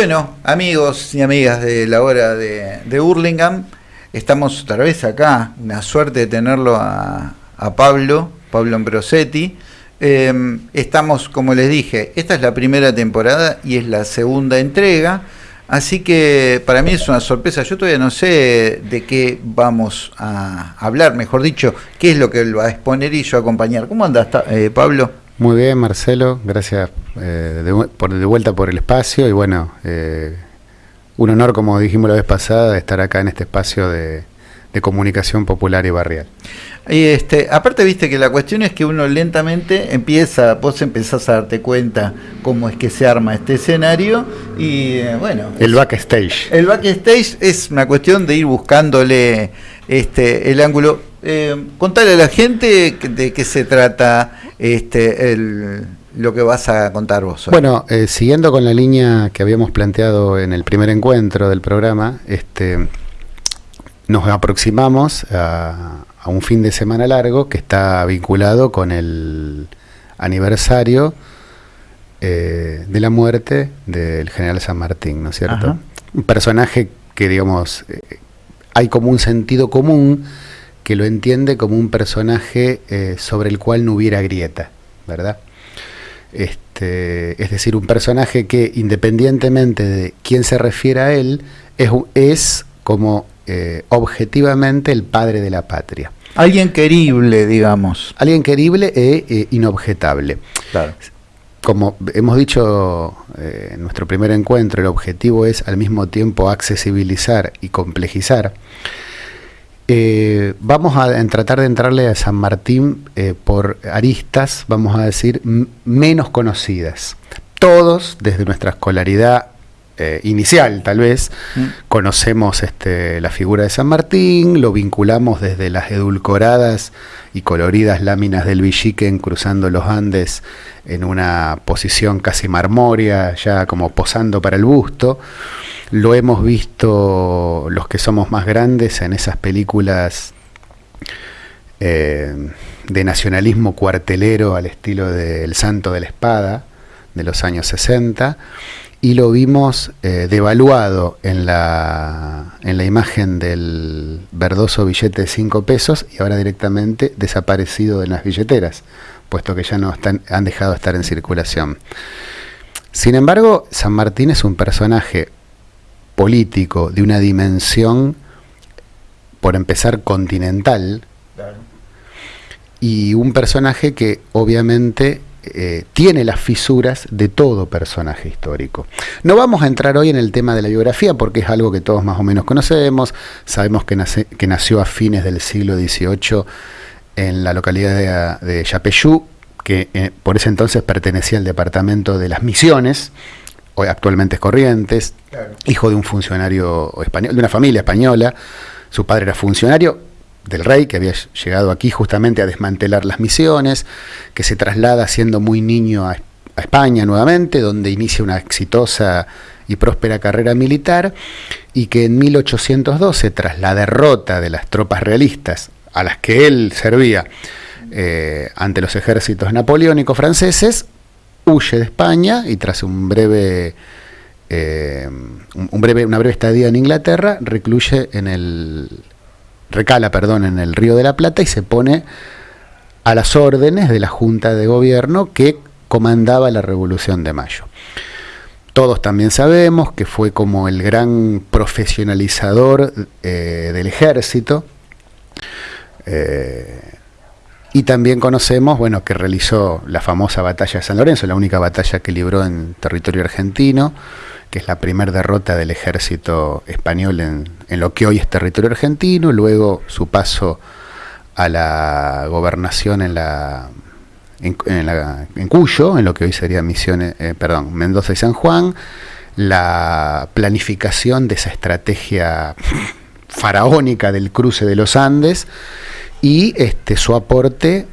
Bueno, amigos y amigas de la hora de, de Hurlingham, estamos otra vez acá, una suerte de tenerlo a, a Pablo, Pablo Ambrosetti. Eh, estamos, como les dije, esta es la primera temporada y es la segunda entrega. Así que para mí es una sorpresa. Yo todavía no sé de qué vamos a hablar, mejor dicho, qué es lo que él va a exponer y yo acompañar. ¿Cómo andas, eh, Pablo? Muy bien, Marcelo. Gracias eh, de, por, de vuelta por el espacio. Y bueno, eh, un honor, como dijimos la vez pasada, estar acá en este espacio de, de comunicación popular y barrial. Y este, aparte, viste que la cuestión es que uno lentamente empieza, vos empezás a darte cuenta cómo es que se arma este escenario y eh, bueno. El backstage. El backstage es una cuestión de ir buscándole este el ángulo. Eh, contale a la gente de qué se trata este el, lo que vas a contar vos. Hoy. Bueno, eh, siguiendo con la línea que habíamos planteado en el primer encuentro del programa, este nos aproximamos a, a, un fin de semana largo que está vinculado con el aniversario eh, de la muerte del general San Martín, ¿no es cierto? Ajá. Un personaje que, digamos, eh, hay como un sentido común que lo entiende como un personaje eh, sobre el cual no hubiera grieta, ¿verdad? Este, es decir, un personaje que independientemente de quién se refiere a él, es, es como eh, objetivamente el padre de la patria. Alguien querible, digamos. Alguien querible e eh, inobjetable. Claro. Como hemos dicho eh, en nuestro primer encuentro, el objetivo es al mismo tiempo accesibilizar y complejizar. Eh, vamos a tratar de entrarle a San Martín eh, por aristas, vamos a decir, menos conocidas. Todos, desde nuestra escolaridad eh, inicial tal vez, mm. conocemos este, la figura de San Martín, lo vinculamos desde las edulcoradas y coloridas láminas del Villiquen cruzando los Andes en una posición casi marmórea, ya como posando para el busto. Lo hemos visto los que somos más grandes en esas películas eh, de nacionalismo cuartelero al estilo de El Santo de la Espada de los años 60 y lo vimos eh, devaluado en la, en la imagen del verdoso billete de 5 pesos y ahora directamente desaparecido de las billeteras, puesto que ya no están, han dejado de estar en circulación. Sin embargo, San Martín es un personaje político de una dimensión, por empezar, continental, y un personaje que obviamente eh, tiene las fisuras de todo personaje histórico. No vamos a entrar hoy en el tema de la biografía porque es algo que todos más o menos conocemos, sabemos que, nace, que nació a fines del siglo XVIII en la localidad de, de Yapeyú, que eh, por ese entonces pertenecía al departamento de las Misiones, hoy actualmente es Corrientes, claro. hijo de un funcionario español, de una familia española, su padre era funcionario, del rey, que había llegado aquí justamente a desmantelar las misiones, que se traslada siendo muy niño a, España nuevamente, donde inicia una exitosa y próspera carrera militar, y que en 1812, tras la derrota de las tropas realistas a las que él servía eh, ante los ejércitos napoleónicos franceses, huye de España y tras un breve, eh, un breve, una breve estadía en Inglaterra, recluye en el recala, perdón, en el Río de la Plata y se pone a las órdenes de la Junta de Gobierno que comandaba la Revolución de Mayo. Todos también sabemos que fue como el gran profesionalizador eh, del ejército eh, y también conocemos, bueno, que realizó la famosa batalla de San Lorenzo, la única batalla que libró en territorio argentino, que es la primera derrota del ejército español en, en, lo que hoy es territorio argentino, luego su paso a la gobernación en la en, la, en Cuyo, en lo que hoy sería Misiones, eh, perdón, Mendoza y San Juan, la planificación de esa estrategia faraónica del cruce de los Andes y este su aporte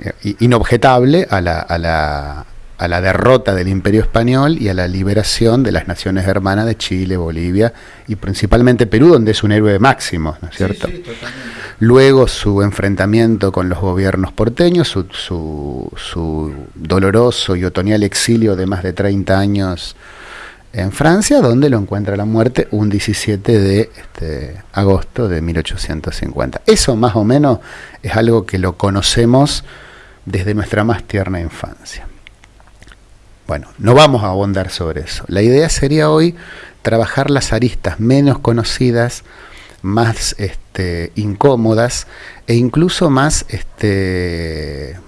eh, inobjetable a la a la derrota del imperio español y a la liberación de las naciones hermanas de Chile, Bolivia y principalmente Perú, donde es un héroe máximo, ¿no es cierto? Sí, sí, Luego su enfrentamiento con los gobiernos porteños, su, su, su, doloroso y otoñal exilio de más de 30 años en Francia, donde lo encuentra la muerte un 17 de este, agosto de 1850. Eso más o menos es algo que lo conocemos desde nuestra más tierna infancia. Bueno, no vamos a abondar sobre eso. La idea sería hoy trabajar las aristas menos conocidas, más este, incómodas e incluso más este,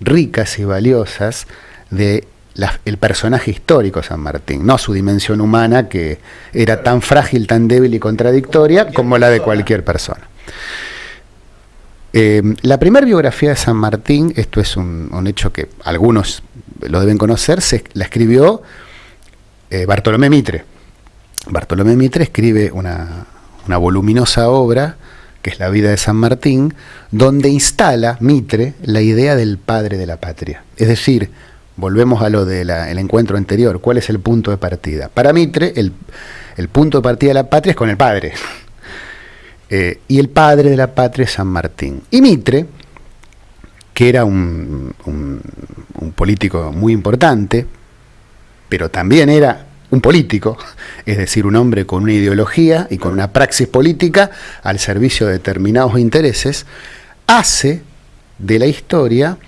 ricas y valiosas de el personaje histórico San Martín, no su dimensión humana que era tan frágil, tan débil y contradictoria como la de cualquier persona. Eh, la primera biografía de San Martín, esto es un, hecho que algunos lo deben conocer, se, la escribió eh, Bartolomé Mitre. Bartolomé Mitre escribe una, una voluminosa obra, que es La vida de San Martín, donde instala Mitre la idea del padre de la patria. Es decir, volvemos a lo del encuentro anterior, ¿cuál es el punto de partida? Para Mitre, el, punto de partida de la patria es con el padre. Eh, y el padre de la patria San Martín. Y Mitre, que era un, un político muy importante, pero también era un político, es decir, un hombre con una ideología y con una praxis política al servicio de determinados intereses, hace de la historia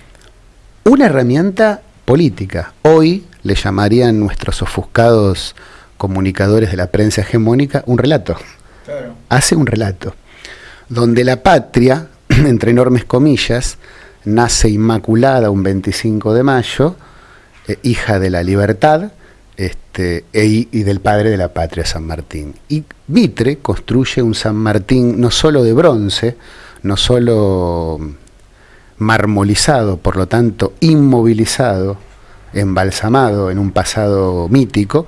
una herramienta política. Hoy le llamarían nuestros ofuscados comunicadores de la prensa hegemónica un relato. Hace un relato, donde la patria, entre enormes comillas, nace inmaculada un 25 de mayo, eh, hija de la libertad, este, e y del padre de la patria, San Martín. Y Mitre construye un San Martín no solo de bronce, no solo marmolizado, por lo tanto inmovilizado, embalsamado en un pasado mítico,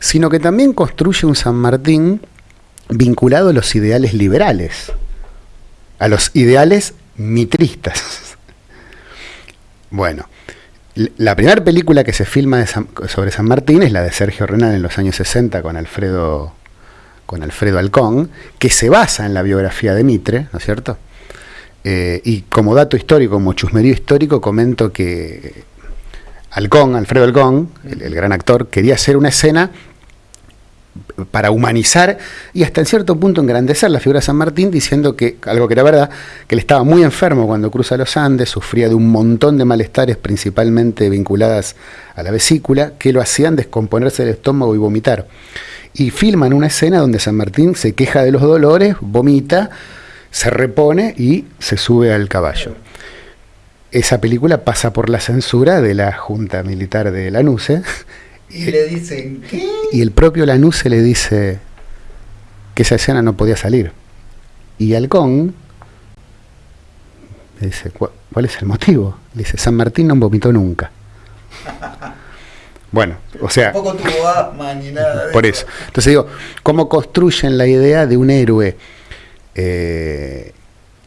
sino que también construye un San Martín vinculado a los ideales liberales, a los ideales mitristas. bueno, la primera película que se filma sobre San Martín es la de Sergio Renal en los años 60 con Alfredo, con Alfredo Alcón, que se basa en la biografía de Mitre, ¿no es cierto? Eh, y como dato histórico, como chusmerío histórico, comento que Alcón, Alfredo Alcón, el, gran actor, quería hacer una escena para humanizar y hasta en cierto punto engrandecer la figura de San Martín, diciendo que, algo que era verdad, que él estaba muy enfermo cuando cruza los Andes, sufría de un montón de malestares, principalmente vinculadas a la vesícula, que lo hacían descomponerse el estómago y vomitar. Y filman una escena donde San Martín se queja de los dolores, vomita, se repone y se sube al caballo. Esa película pasa por la censura de la Junta Militar de Lanuse y le dicen, ¿qué? Y el propio Lanuse le dice que esa escena no podía salir. Y Halcón le dice, ¿cuál es el motivo? Le dice, San Martín no vomitó nunca. Bueno, o sea... Tampoco tuvo asma ni nada. por eso. Entonces digo, ¿cómo construyen la idea de un héroe eh,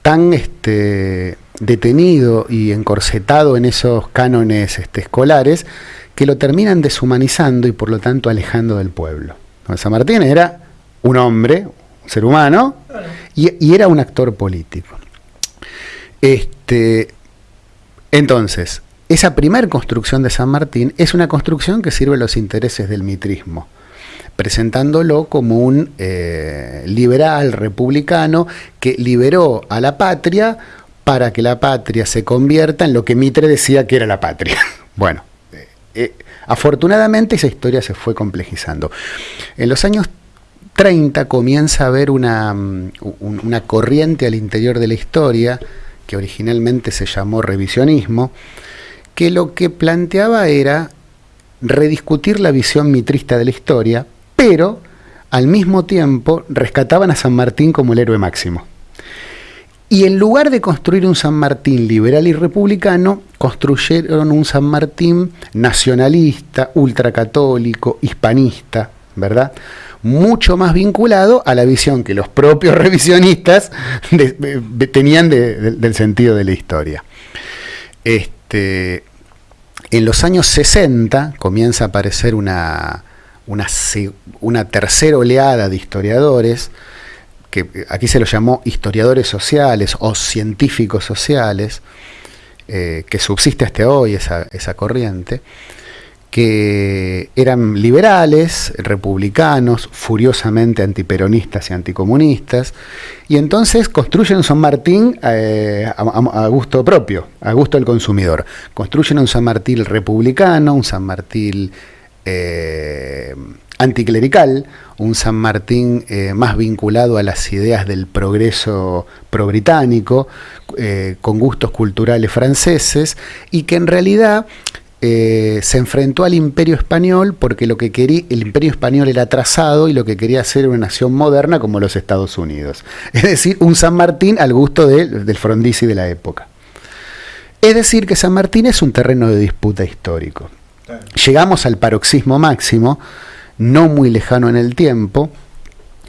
tan este, detenido y encorsetado en esos cánones este, escolares que lo terminan deshumanizando y por lo tanto alejando del pueblo. San Martín era un hombre, un ser humano, y, era un actor político. Este, entonces, esa primera construcción de San Martín es una construcción que sirve a los intereses del mitrismo, presentándolo como un eh, liberal republicano que liberó a la patria para que la patria se convierta en lo que Mitre decía que era la patria. Bueno, eh, afortunadamente esa historia se fue complejizando. En los años 30 comienza a haber una, mm, una corriente al interior de la historia, que originalmente se llamó revisionismo, que lo que planteaba era rediscutir la visión mitrista de la historia, pero al mismo tiempo rescataban a San Martín como el héroe máximo. Y en lugar de construir un San Martín liberal y republicano, construyeron un San Martín nacionalista, ultracatólico, hispanista, ¿verdad? Mucho más vinculado a la visión que los propios revisionistas tenían del sentido de la historia. Este, en los años 60 comienza a aparecer una, una, una tercera oleada de historiadores, que aquí se los llamó historiadores sociales o científicos sociales, eh, que subsiste hasta hoy esa, corriente, que eran liberales, republicanos, furiosamente antiperonistas y anticomunistas, y entonces construyen San Martín eh, a, gusto propio, a gusto del consumidor. Construyen un San Martín republicano, un San Martín eh, anticlerical, un San Martín eh, más vinculado a las ideas del progreso pro-británico, con gustos culturales franceses, y que en realidad eh, se enfrentó al imperio español porque lo que quería, el imperio español era atrasado y lo que quería hacer era una nación moderna como los Estados Unidos. Es decir, un San Martín al gusto del frondizi de la época. Es decir, que San Martín es un terreno de disputa histórico. Llegamos al paroxismo máximo, no muy lejano en el tiempo,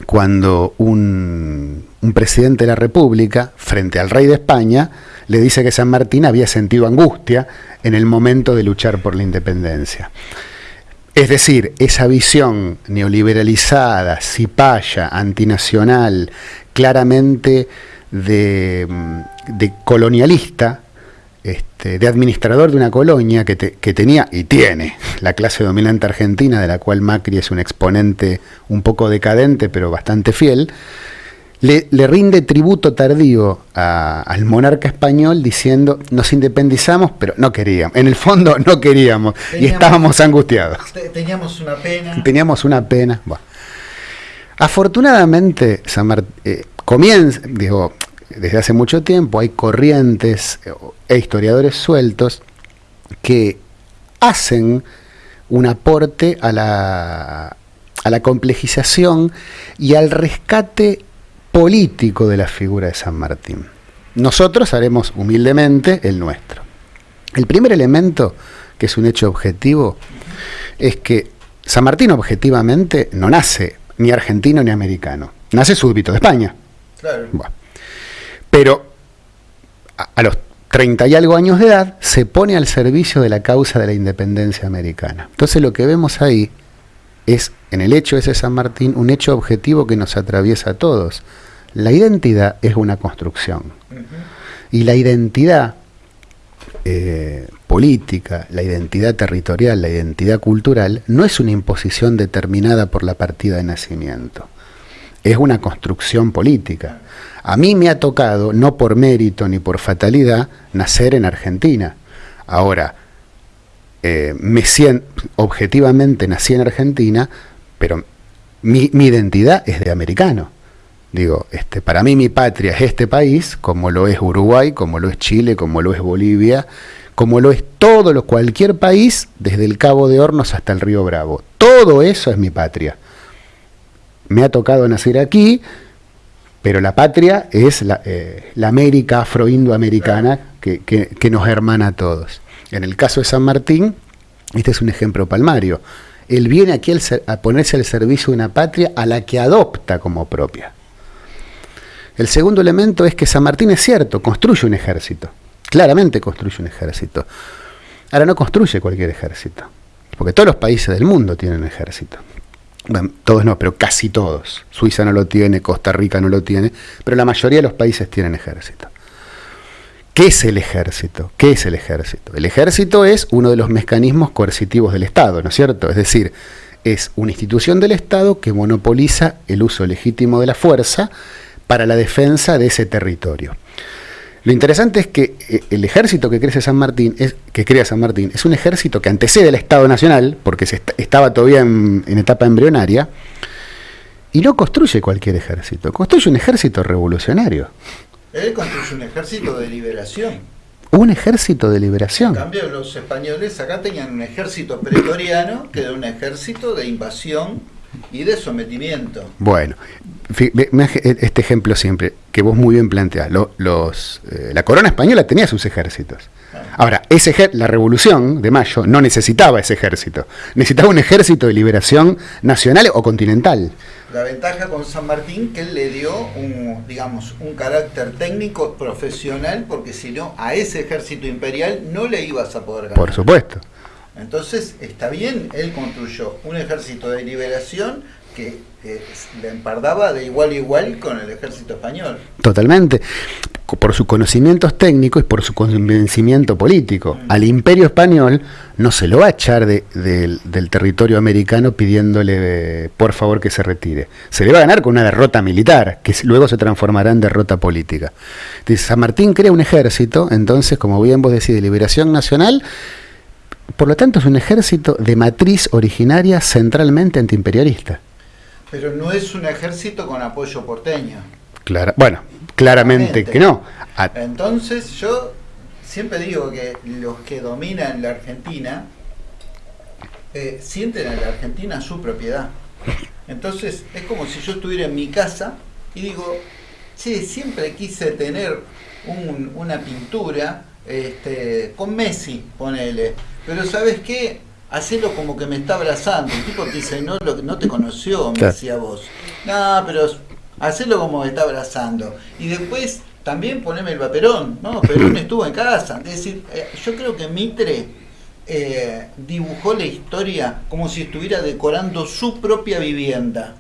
cuando un, presidente de la República, frente al rey de España, le dice que San Martín había sentido angustia en el momento de luchar por la independencia. Es decir, esa visión neoliberalizada, cipaya, antinacional, claramente de, colonialista, este, de administrador de una colonia que, que, tenía y tiene la clase dominante argentina, de la cual Macri es un exponente un poco decadente, pero bastante fiel, le, rinde tributo tardío al monarca español diciendo nos independizamos, pero no queríamos. En el fondo no queríamos y estábamos angustiados. Teníamos una pena. Teníamos una pena. Afortunadamente, eh, comienza, digo, desde hace mucho tiempo hay corrientes eh, e historiadores sueltos que hacen un aporte a la, a la complejización y al rescate político de la figura de San Martín. Nosotros haremos humildemente el nuestro. El primer elemento, que es un hecho objetivo, es que San Martín objetivamente no nace ni argentino ni americano, nace súbdito de España. Claro. Pero a, los 30 y algo años de edad se pone al servicio de la causa de la independencia americana. Entonces lo que vemos ahí es, en el hecho ese San Martín, un hecho objetivo que nos atraviesa a todos. La identidad es una construcción. Y la identidad eh, política, la identidad territorial, la identidad cultural, no es una imposición determinada por la partida de nacimiento. Es una construcción política. A mí me ha tocado, no por mérito ni por fatalidad, nacer en Argentina. Ahora, eh, me objetivamente nací en Argentina, pero mi identidad es de americano. Digo, este, para mí mi patria es este país, como lo es Uruguay, como lo es Chile, como lo es Bolivia, como lo es todo lo cualquier país, desde el Cabo de Hornos hasta el Río Bravo. Todo eso es mi patria. Me ha tocado nacer aquí, pero la patria es la, eh, América afro-indoamericana que, que, nos hermana a todos. En el caso de San Martín, este es un ejemplo palmario. Él viene aquí a ponerse al servicio de una patria a la que adopta como propia. El segundo elemento es que San Martín es cierto, construye un ejército. Claramente construye un ejército. Ahora no construye cualquier ejército, porque todos los países del mundo tienen ejército. Bueno, todos no, pero casi todos. Suiza no lo tiene, Costa Rica no lo tiene, pero la mayoría de los países tienen ejército. ¿Qué es el ejército? ¿Qué es el ejército? El ejército es uno de los mecanismos coercitivos del Estado, ¿no es cierto? Es decir, es una institución del Estado que monopoliza el uso legítimo de la fuerza para la defensa de ese territorio. Lo interesante es que eh, el ejército que crece San Martín, es, que crea San Martín, es un ejército que antecede al Estado Nacional, porque se estaba todavía en, etapa embrionaria, y no construye cualquier ejército, construye un ejército revolucionario. Él construye un ejército de liberación. Un ejército de liberación. En cambio, los españoles acá tenían un ejército pretoriano que era un ejército de invasión y de sometimiento. Bueno, este ejemplo siempre, que vos muy bien planteás, los, eh, la corona española tenía sus ejércitos. Ah. Ahora, ese la revolución de mayo no necesitaba ese ejército, necesitaba un ejército de liberación nacional o continental. La ventaja con San Martín que él le dio un, digamos, un carácter técnico profesional, porque si no, a ese ejército imperial no le ibas a poder ganar. Por supuesto. Entonces, está bien, él construyó un ejército de liberación que le empardaba de igual a igual con el ejército español. Totalmente. por sus conocimientos técnicos y por su convencimiento político. Mm. Al imperio español no se lo va a echar del territorio americano pidiéndole por favor que se retire. Se le va a ganar con una derrota militar, que luego se transformará en derrota política. Entonces, San Martín crea un ejército, entonces, como bien vos decís, de liberación nacional, por lo tanto es un ejército de matriz originaria centralmente antiimperialista. Pero no es un ejército con apoyo porteño. Claro, bueno, claramente que no. Entonces yo siempre digo que los que dominan la Argentina eh, sienten a la Argentina su propiedad. Entonces es como si yo estuviera en mi casa y digo, sí, siempre quise tener una pintura este, con Messi, ponele. Pero ¿sabes qué? Hacelo como que me está abrazando. El tipo te dice, no, no te conoció, me decía vos. No, pero hacelo como me está abrazando. Y después también poneme el vaperón, ¿no? Perón estuvo en casa. Es decir, eh, yo creo que Mitre eh, dibujó la historia como si estuviera decorando su propia vivienda.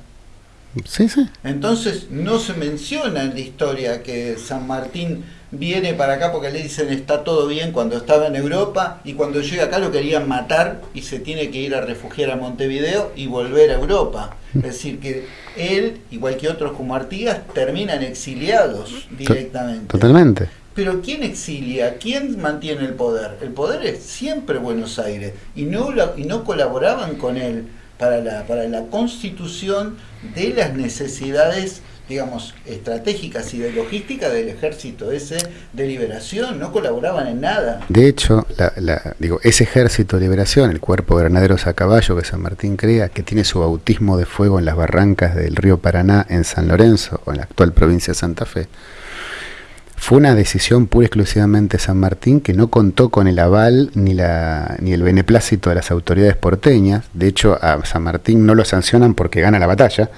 Sí, sí. Entonces no se menciona en la historia que San Martín viene para acá porque le dicen está todo bien cuando estaba en Europa y cuando llega acá lo querían matar y se tiene que ir a refugiar a Montevideo y volver a Europa. Es decir, que él, igual que otros como Artigas, terminan exiliados directamente. Totalmente. Pero ¿quién exilia? ¿Quién mantiene el poder? El poder es siempre Buenos Aires y no, y no colaboraban con él para la, para la constitución de las necesidades digamos, estratégicas y de logística del ejército ese de liberación, no colaboraban en nada. De hecho, la, digo, ese ejército de liberación, el cuerpo de granaderos a caballo que San Martín crea, que tiene su bautismo de fuego en las barrancas del río Paraná en San Lorenzo, o en la actual provincia de Santa Fe, fue una decisión pura y exclusivamente de San Martín que no contó con el aval ni, la, ni el beneplácito de las autoridades porteñas. De hecho, a San Martín no lo sancionan porque gana la batalla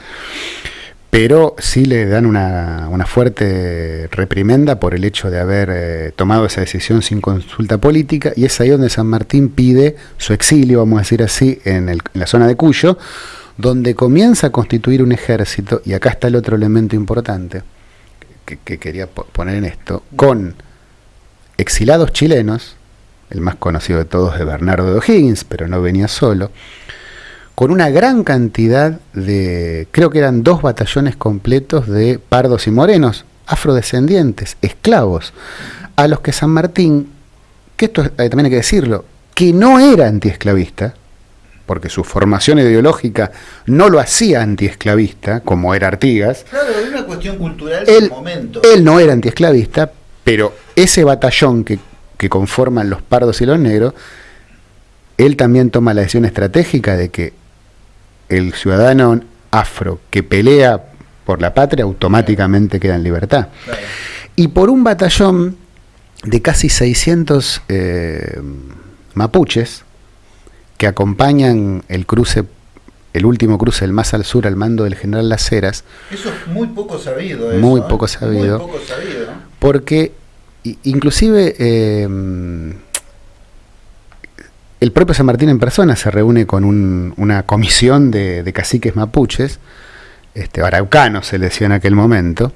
pero sí le dan una, fuerte reprimenda por el hecho de haber eh, tomado esa decisión sin consulta política, y es ahí donde San Martín pide su exilio, vamos a decir así, en, la zona de Cuyo, donde comienza a constituir un ejército, y acá está el otro elemento importante que, que quería poner en esto, con exilados chilenos, el más conocido de todos es Bernardo de O'Higgins, pero no venía solo, con una gran cantidad de, creo que eran dos batallones completos de pardos y morenos, afrodescendientes, esclavos, a los que San Martín, que esto eh, también hay que decirlo, que no era antiesclavista, porque su formación ideológica no lo hacía antiesclavista, como era Artigas. Claro, es una cuestión cultural él, momento. Él no era antiesclavista, pero ese batallón que, que conforman los pardos y los negros, él también toma la decisión estratégica de que el ciudadano afro que pelea por la patria automáticamente queda en libertad. Y por un batallón de casi 600 eh, mapuches que acompañan el cruce, el último cruce del más al sur al mando del general Las Heras. Eso es muy poco sabido. muy, ¿eh? poco sabido muy poco sabido. Porque inclusive eh, el propio San Martín en persona se reúne con una comisión de, caciques mapuches, este, araucanos se le decía en aquel momento,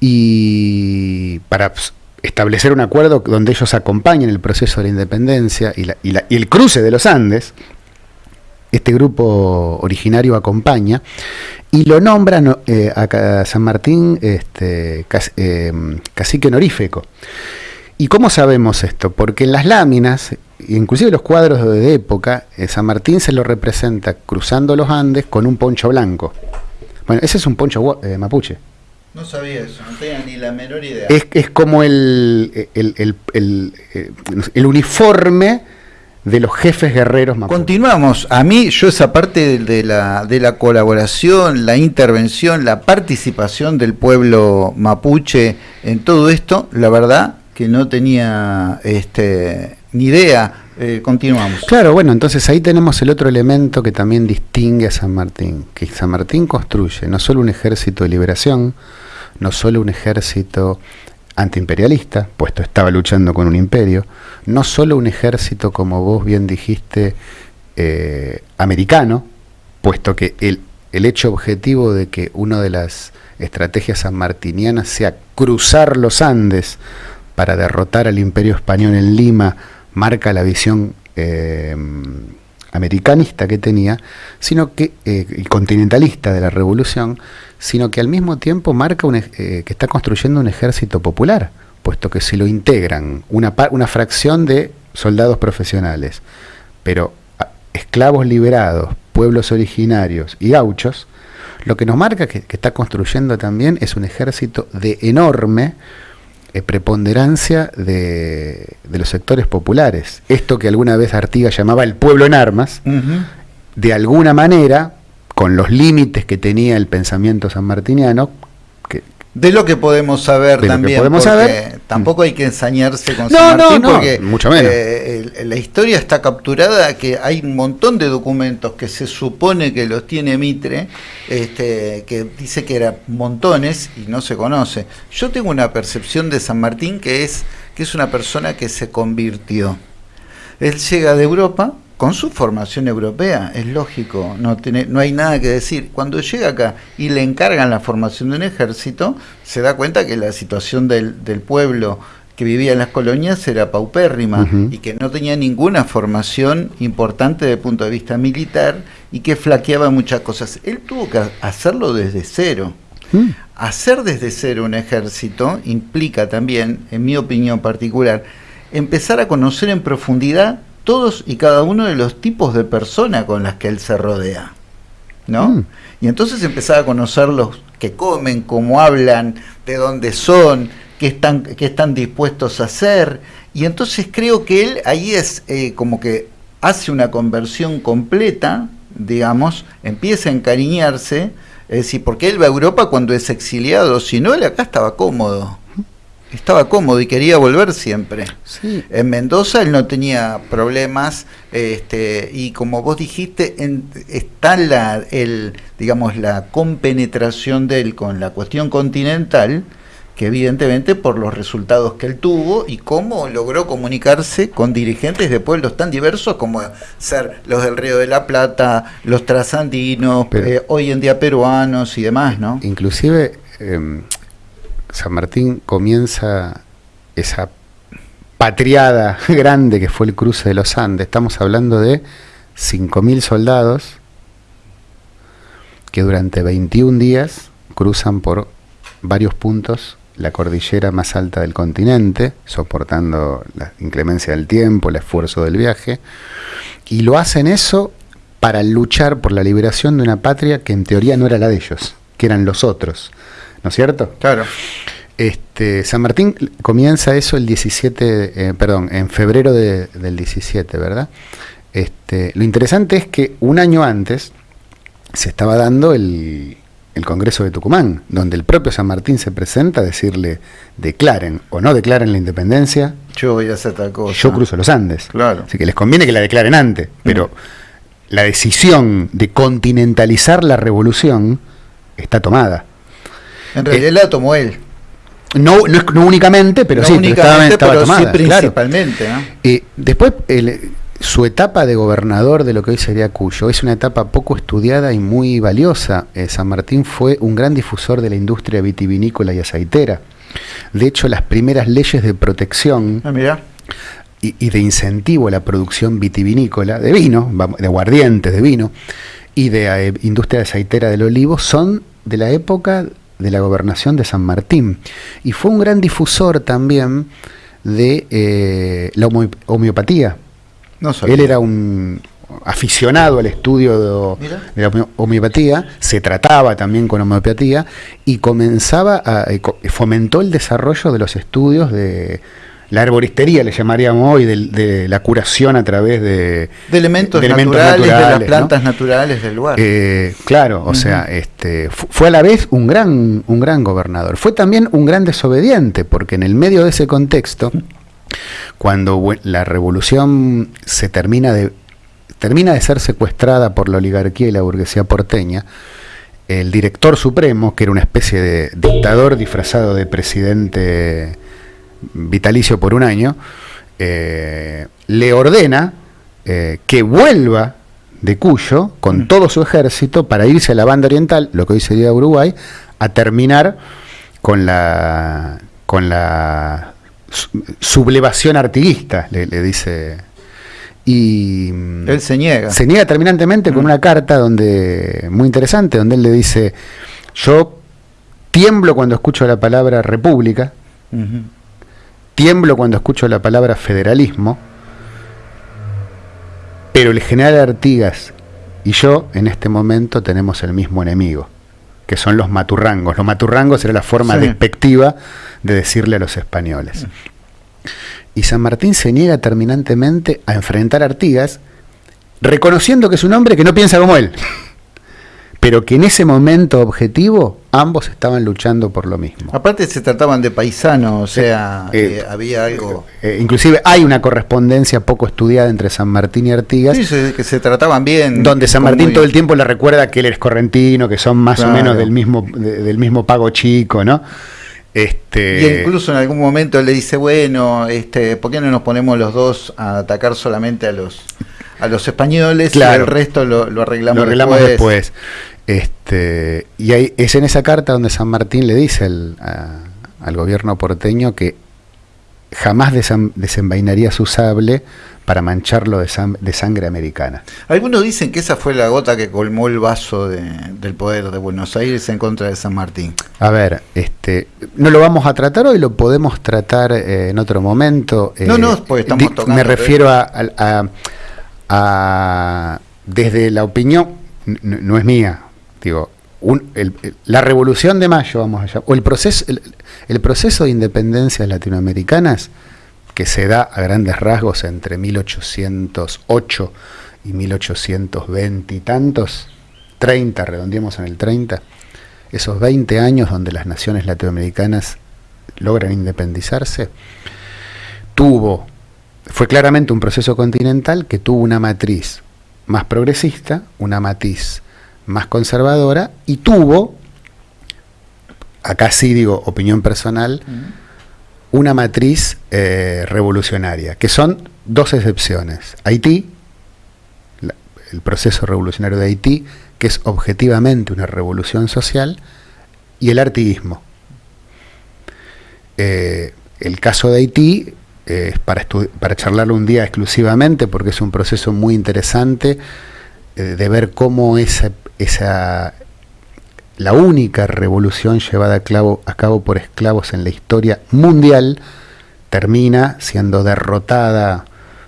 y para establecer un acuerdo donde ellos acompañen el proceso de la independencia y, el cruce de los Andes, este grupo originario acompaña y lo nombran eh, a San Martín este, eh, cacique honorífico. ¿Y cómo sabemos esto? Porque en las láminas, inclusive los cuadros de época, eh, San Martín se lo representa cruzando los Andes con un poncho blanco. Bueno, ese es un poncho eh, mapuche. No sabía eso, no tenía ni la menor idea. Es, como el, el, el, uniforme de los jefes guerreros mapuche. Continuamos. A mí, yo esa parte de la, de la colaboración, la intervención, la participación del pueblo mapuche en todo esto, la verdad, que no tenía este, ni idea. Eh, continuamos. Claro, bueno, entonces ahí tenemos el otro elemento que también distingue a San Martín, que San Martín construye no solo un ejército de liberación, no solo un ejército antiimperialista, puesto estaba luchando con un imperio, no solo un ejército, como vos bien dijiste, eh, americano, puesto que el, el hecho objetivo de que una de las estrategias sanmartinianas sea cruzar los Andes para derrotar al imperio español en Lima marca la visión eh, americanista que tenía, sino que eh, y continentalista de la revolución, sino que al mismo tiempo marca que está construyendo un ejército popular, puesto que si lo integran una, una fracción de soldados profesionales, pero esclavos liberados, pueblos originarios y gauchos, lo que nos marca que, está construyendo también es un ejército de enorme eh, preponderancia de, los sectores populares. Esto que alguna vez Artigas llamaba el pueblo en armas, de alguna manera, con los límites que tenía el pensamiento sanmartiniano, de lo que podemos saber también, podemos porque tampoco hay que ensañarse con San Martín porque mucho menos. Eh, la historia está capturada que hay un montón de documentos que se supone que los tiene Mitre, este, que dice que eran montones y no se conoce. Yo tengo una percepción de San Martín que es que es una persona que se convirtió. Él llega de Europa, con su formación europea, es lógico, no, tiene, no hay nada que decir. Cuando llega acá y le encargan la formación de un ejército, se da cuenta que la situación del, pueblo que vivía en las colonias era paupérrima y que no tenía ninguna formación importante desde el punto de vista militar y que flaqueaba muchas cosas. Él tuvo que hacerlo desde cero. Mm. Hacer desde cero un ejército implica también, en mi opinión particular, empezar a conocer en profundidad todos y cada uno de los tipos de personas con las que él se rodea. ¿No? Mm. Y entonces empezaba a conocer los que comen, cómo hablan, de dónde son, qué están, qué están dispuestos a hacer. Y entonces creo que él ahí es eh, como que hace una conversión completa, digamos, empieza a encariñarse, es decir, porque él va a Europa cuando es exiliado, si no, él acá estaba cómodo estaba cómodo y quería volver siempre. En Mendoza él no tenía problemas este, y como vos dijiste, está la, el, digamos, la compenetración de él con la cuestión continental, que evidentemente por los resultados que él tuvo y cómo logró comunicarse con dirigentes de pueblos tan diversos como ser los del Río de la Plata, los trasandinos, eh, hoy en día peruanos y demás, ¿no? Inclusive... Em, San Martín comienza esa patriada grande que fue el cruce de los Andes. Estamos hablando de 5.000 soldados que durante 21 días cruzan por varios puntos la cordillera más alta del continente, soportando la inclemencia del tiempo, el esfuerzo del viaje, y lo hacen eso para luchar por la liberación de una patria que en teoría no era la de ellos, que eran los otros. ¿No es cierto? Claro. Este, San Martín comienza eso el 17, eh, perdón, en febrero del 17, ¿verdad? Este, lo interesante es que un año antes se estaba dando el, el Congreso de Tucumán, donde el propio San Martín se presenta a decirle, declaren o no declaren la independencia. Yo voy a hacer tal cosa. Yo cruzo los Andes. Claro. Así que les conviene que la declaren antes, pero mm. la decisión de continentalizar la revolución está tomada. En realidad eh, la tomó él. No, no, únicamente, pero sí, únicamente, pero sí principalmente. Eh, después, su etapa de gobernador de lo que hoy sería Cuyo es una etapa poco estudiada y muy valiosa. Eh, San Martín fue un gran difusor de la industria vitivinícola y aceitera. De hecho, las primeras leyes de protección ah, y, y, de incentivo a la producción vitivinícola, de vino, de aguardientes, de vino, y de industria aceitera del olivo son de la época de la gobernación de San Martín. Y fue un gran difusor también de eh, la homeopatía. Él era un aficionado al estudio de, de, la homeopatía, se trataba también con homeopatía y comenzaba a, eh, fomentó el desarrollo de los estudios de la arboristería, le llamaríamos hoy, de, la curación a través de, de elementos, naturales, de las plantas naturales del lugar. Eh, claro, o sea, este, fue a la vez un gran, un gran gobernador. Fue también un gran desobediente, porque en el medio de ese contexto, cuando la revolución se termina de, termina de ser secuestrada por la oligarquía y la burguesía porteña, el director supremo, que era una especie de dictador disfrazado de presidente vitalicio por un año, eh, le ordena eh, que vuelva de Cuyo con mm. todo su ejército para irse a la banda oriental, lo que hoy sería Uruguay, a terminar con la con la sublevación artiguista, le, dice. Y él se niega. Se niega terminantemente con mm. una carta donde muy interesante, donde él le dice, yo tiemblo cuando escucho la palabra república, tiemblo cuando escucho la palabra federalismo, pero el general Artigas y yo en este momento tenemos el mismo enemigo, que son los maturrangos. Los maturrangos era la forma despectiva de decirle a los españoles. Y San Martín se niega terminantemente a enfrentar a Artigas, reconociendo que es un hombre que no piensa como él pero que en ese momento objetivo ambos estaban luchando por lo mismo. Aparte se trataban de paisanos, o sea, eh, eh, había algo... Eh, inclusive hay una correspondencia poco estudiada entre San Martín y Artigas. Sí, que se trataban bien. Donde San Martín todo el tiempo le recuerda que él es correntino, que son más o menos del mismo, del mismo pago chico, ¿no? Este... Y incluso en algún momento él le dice, bueno, este, ¿por qué no nos ponemos los dos a atacar solamente a los a los españoles y el resto lo, arreglamos, lo arreglamos después. Este, y ahí, es en esa carta donde San Martín le dice al gobierno porteño que jamás desenvainaría su sable para mancharlo de, sangre americana. Algunos dicen que esa fue la gota que colmó el vaso del poder de Buenos Aires en contra de San Martín. A ver, este, no lo vamos a tratar hoy, lo podemos tratar eh, en otro momento. no, no, eh, pues estamos tocando. Me refiero a, desde la opinión, no es mía, la revolución de mayo, vamos allá, o el proceso, el, proceso de independencias latinoamericanas que se da a grandes rasgos entre 1808 y 1820 y tantos, 30, redondeamos en el 30, esos 20 años donde las naciones latinoamericanas logran independizarse, tuvo, fue claramente un proceso continental que tuvo una matriz más progresista, una matriz más conservadora y tuvo, acá sí digo opinión personal, una matriz eh, revolucionaria, que son dos excepciones. Haití, el proceso revolucionario de Haití, que es objetivamente una revolución social, y el artiguismo. Eh, el caso de Haití es para, para charlarlo un día exclusivamente, porque es un proceso muy interesante eh, de ver cómo esa esa la única revolución llevada a, a cabo por esclavos en la historia mundial termina siendo derrotada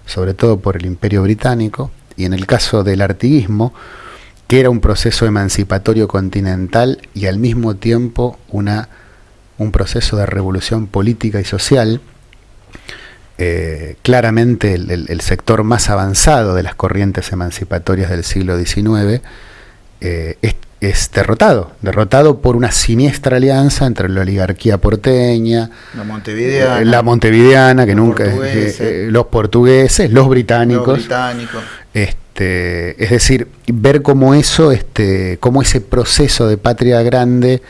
sobre todo por el imperio británico y en el caso del artiguismo que era un proceso emancipatorio continental y al mismo tiempo una, un proceso de revolución política y social, eh, claramente el, sector más avanzado de las corrientes emancipatorias del siglo XIX eh, es, derrotado, derrotado por una siniestra alianza entre la oligarquía porteña, la montevideana, eh, la montevideana que nunca eh, los portugueses, los británicos, Este, es decir, ver cómo eso, este, cómo ese proceso de patria grande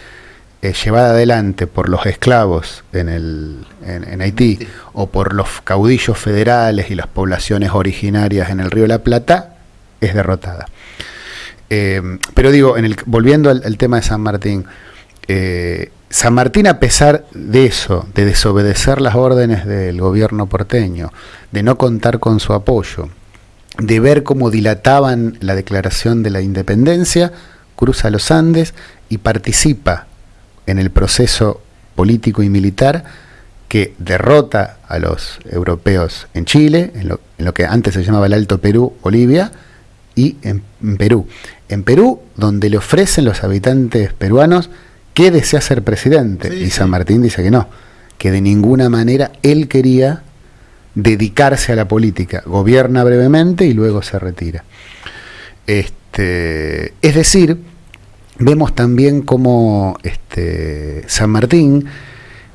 llevada adelante por los esclavos en, el, en, Haití o por los caudillos federales y las poblaciones originarias en el Río de la Plata, es derrotada. Eh, pero digo, en el, volviendo al, tema de San Martín, eh, San Martín a pesar de eso, de desobedecer las órdenes del gobierno porteño, de no contar con su apoyo, de ver cómo dilataban la declaración de la independencia, cruza los Andes y participa en el proceso político y militar que derrota a los europeos en Chile, en lo, en lo que antes se llamaba el Alto Perú, Bolivia, y en, Perú. En Perú, donde le ofrecen los habitantes peruanos que desea ser presidente. y San Martín dice que no, que de ninguna manera él quería dedicarse a la política. Gobierna brevemente y luego se retira. Este, es decir, vemos también cómo este, San Martín,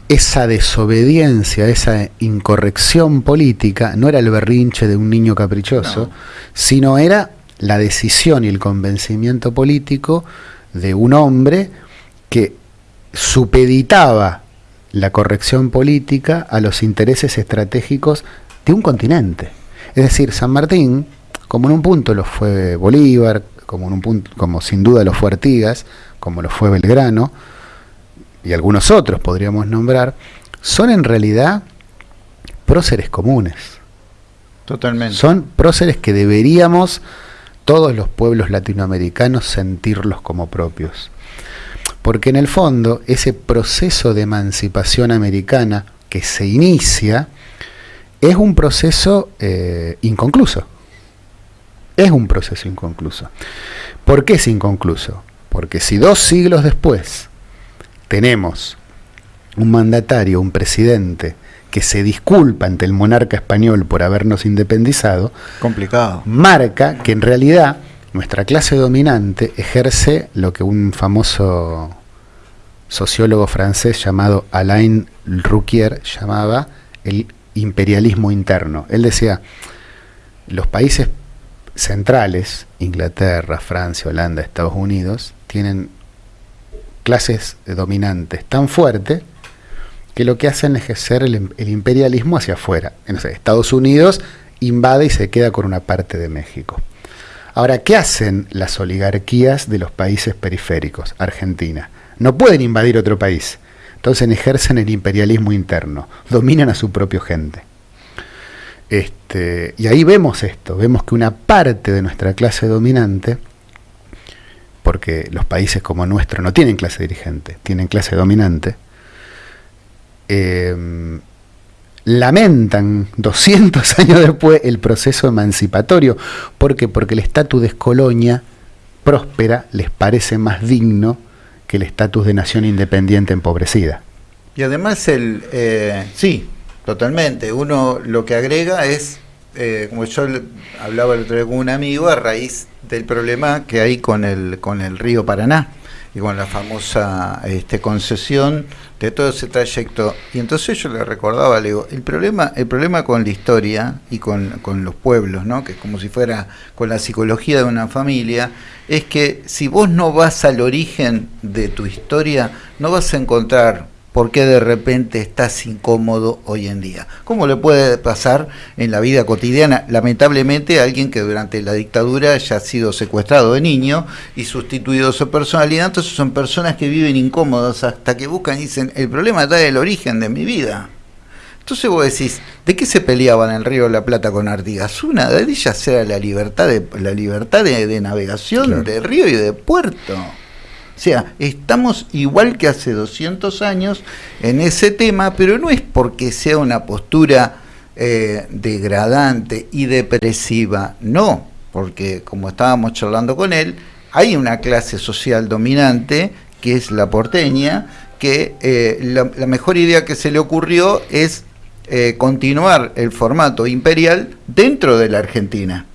esa desobediencia, esa incorrección política, no era el berrinche de un niño caprichoso, sino era la decisión y el convencimiento político de un hombre que supeditaba la corrección política a los intereses estratégicos de un continente. Es decir, San Martín, como en un punto lo fue Bolívar, como en un punto, como sin duda lo fue Artigas, como lo fue Belgrano, y algunos otros podríamos nombrar, son en realidad próceres comunes. Totalmente. Son próceres que deberíamos todos los pueblos latinoamericanos sentirlos como propios. Porque en el fondo ese proceso de emancipación americana que se inicia es un proceso eh, inconcluso. Es un proceso inconcluso. ¿Por qué es inconcluso? Porque si dos siglos después tenemos un mandatario, un presidente, que se disculpa ante el monarca español por habernos independizado, complicado. Marca que en realidad nuestra clase dominante ejerce lo que un famoso sociólogo francés llamado Alain Rouquier llamaba el imperialismo interno. Él decía, los países centrales, Inglaterra, Francia, Holanda, Estados Unidos, tienen clases dominantes tan fuertes que lo que hacen es ejercer el, imperialismo hacia afuera. Estados Unidos invade y se queda con una parte de México. Ahora, ¿qué hacen las oligarquías de los países periféricos? Argentina. No pueden invadir otro país. Entonces ejercen el imperialismo interno, dominan a su propia gente. Este, y ahí vemos esto, vemos que una parte de nuestra clase dominante, porque los países como nuestro no tienen clase dirigente, tienen clase dominante, eh, lamentan 200 años después el proceso emancipatorio. ¿Por qué? Porque el estatus de colonia próspera les parece más digno que el estatus de nación independiente empobrecida. Y además el eh, sí, totalmente. Uno lo que agrega es, eh, como yo hablaba el otro día con un amigo, a raíz del problema que hay con el, con el río Paraná y con la famosa este, concesión de todo ese trayecto. Y entonces yo le recordaba, le digo, el problema, el problema con la historia y con, con los pueblos, ¿no? que es como si fuera con la psicología de una familia, es que si vos no vas al origen de tu historia, no vas a encontrar por qué de repente estás incómodo hoy en día. ¿Cómo le puede pasar en la vida cotidiana? Lamentablemente a alguien que durante la dictadura ya ha sido secuestrado de niño y sustituido su personalidad, entonces son personas que viven incómodas hasta que buscan y dicen, el problema está el origen de mi vida. Entonces vos decís, ¿de qué se peleaban en el Río de la Plata con Artigas? Una de ellas era la libertad de, la libertad de, navegación de río y de puerto. O sea, estamos igual que hace 200 años en ese tema, pero no es porque sea una postura eh, degradante y depresiva, no, porque como estábamos charlando con él, hay una clase social dominante que es la porteña, que eh, la, mejor idea que se le ocurrió es eh, continuar el formato imperial dentro de la Argentina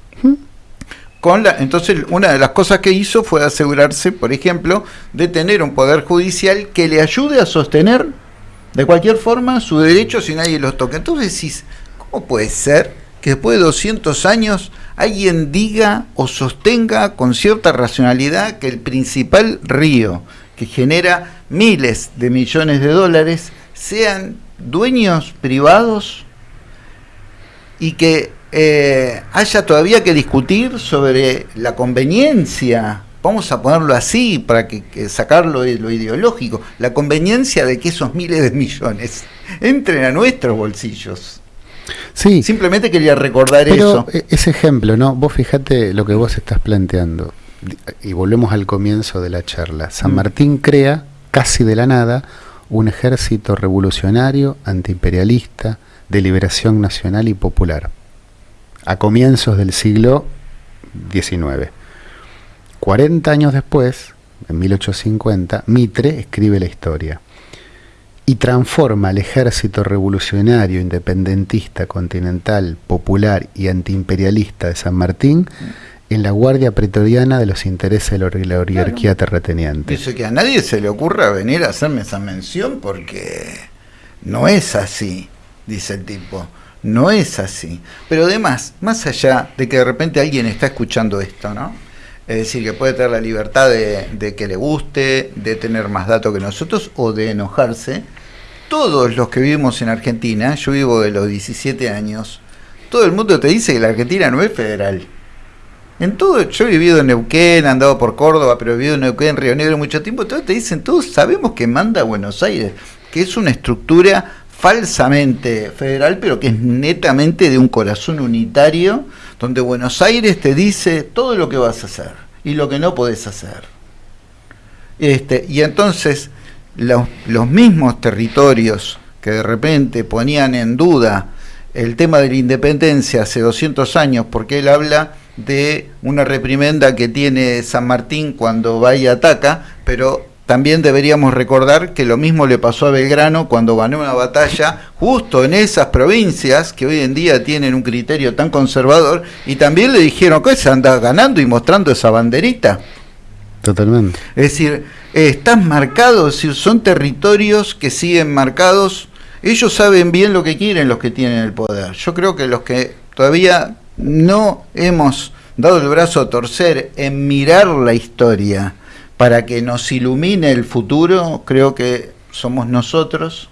entonces, una de las cosas que hizo fue asegurarse, por ejemplo, de tener un poder judicial que le ayude a sostener de cualquier forma su derecho si nadie los toca. Entonces decís, ¿cómo puede ser que después de 200 años alguien diga o sostenga con cierta racionalidad que el principal río que genera miles de millones de dólares sean dueños privados y que eh, haya todavía que discutir sobre la conveniencia, vamos a ponerlo así para que, sacarlo de lo ideológico, la conveniencia de que esos miles de millones entren a nuestros bolsillos. Sí. Simplemente quería recordar eso. E, ese ejemplo, ¿no? Vos fijate lo que vos estás planteando. Y volvemos al comienzo de la charla. San mm. Martín crea, casi de la nada, un ejército revolucionario, antiimperialista, de liberación nacional y popular a comienzos del siglo XIX. 40 años después, en 1850, Mitre escribe la historia y transforma al ejército revolucionario, independentista, continental, popular y antiimperialista de San Martín en la guardia pretoriana de los intereses de la oligarquía terrateniente. Dice que a nadie se le ocurra venir a hacerme esa mención porque no es así, dice el tipo. No es así. Pero además, más allá de que de repente alguien está escuchando esto, ¿no? Es decir, que puede tener la libertad de, que le guste, de tener más datos que nosotros o de enojarse. Todos los que vivimos en Argentina, yo vivo de los 17 años, todo el mundo te dice que la Argentina no es federal. En todo, yo he vivido en Neuquén, he andado por Córdoba, pero he vivido en Neuquén, Río Negro mucho tiempo, todos te dicen, todos sabemos que manda Buenos Aires, que es una estructura falsamente federal, pero que es netamente de un corazón unitario, donde Buenos Aires te dice todo lo que vas a hacer y lo que no podés hacer. Este, y entonces los, los mismos territorios que de repente ponían en duda el tema de la independencia hace 200 años, porque él habla de una reprimenda que tiene San Martín cuando va y ataca, pero también deberíamos recordar que lo mismo le pasó a Belgrano cuando ganó una batalla justo en esas provincias que hoy en día tienen un criterio tan conservador y también le dijeron que se anda ganando y mostrando esa banderita. Totalmente. Es decir, están marcados, son territorios que siguen marcados ellos saben bien lo que quieren los que tienen el poder. Yo creo que los que todavía no hemos dado el brazo a torcer en mirar la historia para que nos ilumine el futuro, creo que somos nosotros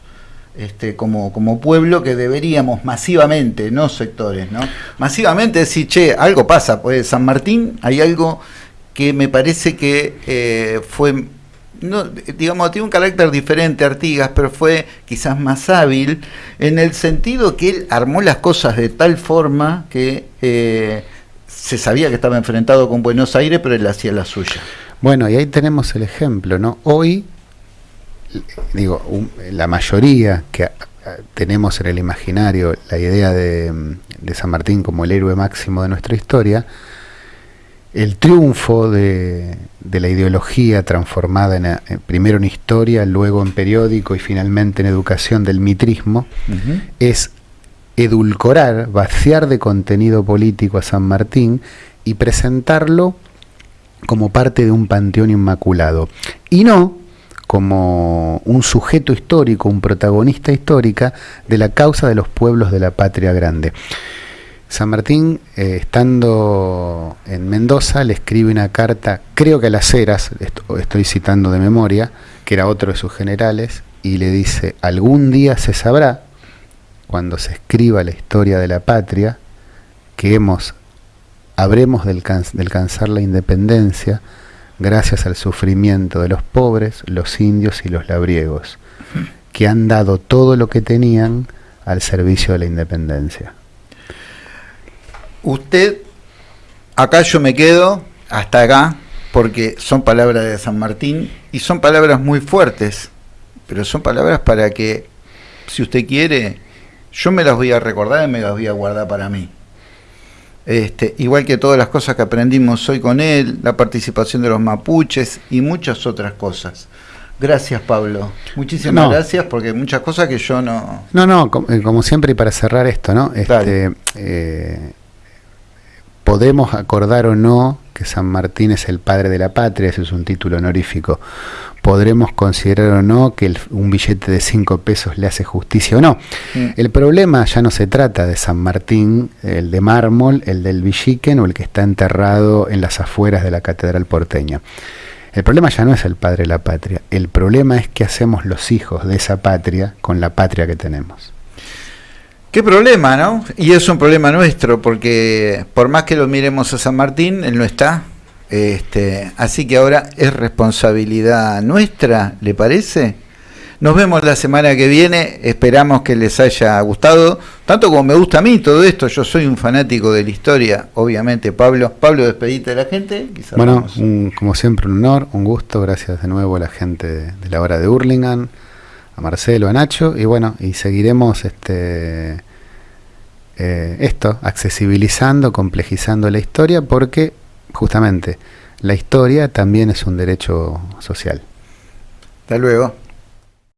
este, como, pueblo que deberíamos masivamente, no sectores, ¿no? Masivamente decir, che, algo pasa, pues San Martín hay algo que me parece que eh, fue no, digamos, tiene un carácter diferente Artigas, pero fue quizás más hábil en el sentido que él armó las cosas de tal forma que eh, se sabía que estaba enfrentado con Buenos Aires, pero él hacía la suya. Bueno, y ahí tenemos el ejemplo, ¿no? Hoy, digo, la mayoría que tenemos en el imaginario la idea de, de San Martín como el héroe máximo de nuestra historia, el triunfo de, la ideología transformada en, primero en historia, luego en periódico y finalmente en educación del mitrismo, es edulcorar, vaciar de contenido político a San Martín y presentarlo como parte de un panteón inmaculado. Y no como un sujeto histórico, un protagonista histórica de la causa de los pueblos de la patria grande. San Martín, eh, estando en Mendoza, le escribe una carta, creo que a las Heras, estoy citando de memoria, que era otro de sus generales, y le dice, algún día se sabrá, cuando se escriba la historia de la patria, que hemos, habremos de, alcanzar la independencia gracias al sufrimiento de los pobres, los indios y los labriegos, que han dado todo lo que tenían al servicio de la independencia usted, acá yo me quedo, hasta acá, porque son palabras de San Martín y son palabras muy fuertes, pero son palabras para que, si usted quiere, yo me las voy a recordar y me las voy a guardar para mí. Este, igual que todas las cosas que aprendimos hoy con él, la participación de los mapuches y muchas otras cosas. Gracias, Pablo. Muchísimas gracias porque muchas cosas que yo no... No, no, eh, como, siempre y para cerrar esto, ¿no? Este, eh, podemos acordar o no que San Martín es el padre de la patria, ese es un título honorífico. Podremos considerar o no que un billete de cinco pesos le hace justicia o no. Mm. El problema ya no se trata de San Martín, el de mármol, el del Villiquen o el que está enterrado en las afueras de la catedral porteña. El problema ya no es el padre de la patria, el problema es qué hacemos los hijos de esa patria con la patria que tenemos. Qué problema, ¿no? Y es un problema nuestro, porque por más que lo miremos a San Martín, él no está. Este, así que ahora es responsabilidad nuestra, ¿le parece? Nos vemos la semana que viene, esperamos que les haya gustado, tanto como me gusta a mí todo esto, yo soy un fanático de la historia, obviamente Pablo. Pablo, despedite de la gente. bueno, como siempre un honor, un gusto, gracias de nuevo a la gente de la hora de Hurlingham a Marcelo, a Nacho, y bueno, y seguiremos este eh, esto, accesibilizando, complejizando la historia, porque justamente la historia también es un derecho social. Hasta luego.